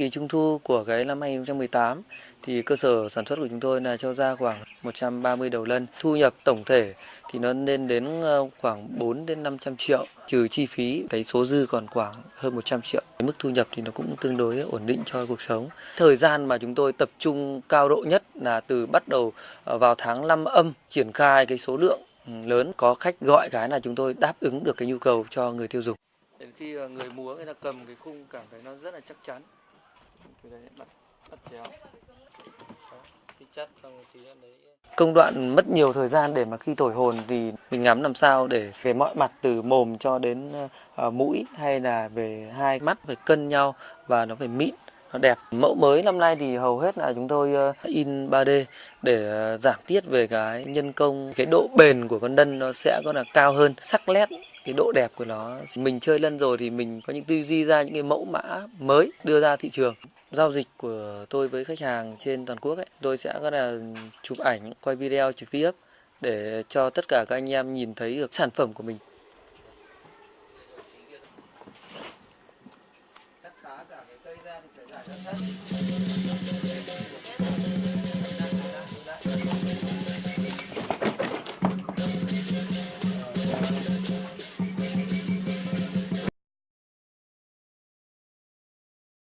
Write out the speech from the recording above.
kỳ trung thu của cái năm 2018 thì cơ sở sản xuất của chúng tôi là cho ra khoảng 130 đầu lân. Thu nhập tổng thể thì nó lên đến ờ, khoảng 4 đến 500 triệu, trừ chi phí cái số dư còn khoảng hơn 100 triệu. Cái mức thu nhập thì nó cũng tương đối ổn định cho cuộc sống. Thời gian mà chúng tôi tập trung cao độ nhất là từ bắt đầu ờ, vào tháng 5 âm triển khai cái số lượng ừ, lớn, có khách gọi cái là chúng tôi đáp ứng được cái nhu cầu cho người tiêu dùng. Đến khi ờ, người múa người ta cầm cái khung cảm thấy nó rất là chắc chắn công đoạn mất nhiều thời gian để mà khi thổi hồn thì mình ngắm làm sao để về mọi mặt, từ mồm cho đến ờ, mũi hay là về hai mắt phải cân nhau và nó phải mịn, nó đẹp. Mẫu mới năm nay thì hầu hết là chúng tôi ờ, in 3D để ờ, giảm tiết về cái nhân công. Cái độ bền của con lân nó sẽ có là cao hơn, sắc nét, cái độ đẹp của nó. Mình chơi lân rồi thì mình có những tư duy ra những cái mẫu mã mới đưa ra thị trường giao dịch của tôi với khách hàng trên toàn quốc ấy, tôi sẽ có là chụp ảnh, quay video trực tiếp để cho tất cả các anh em nhìn thấy được sản phẩm của mình.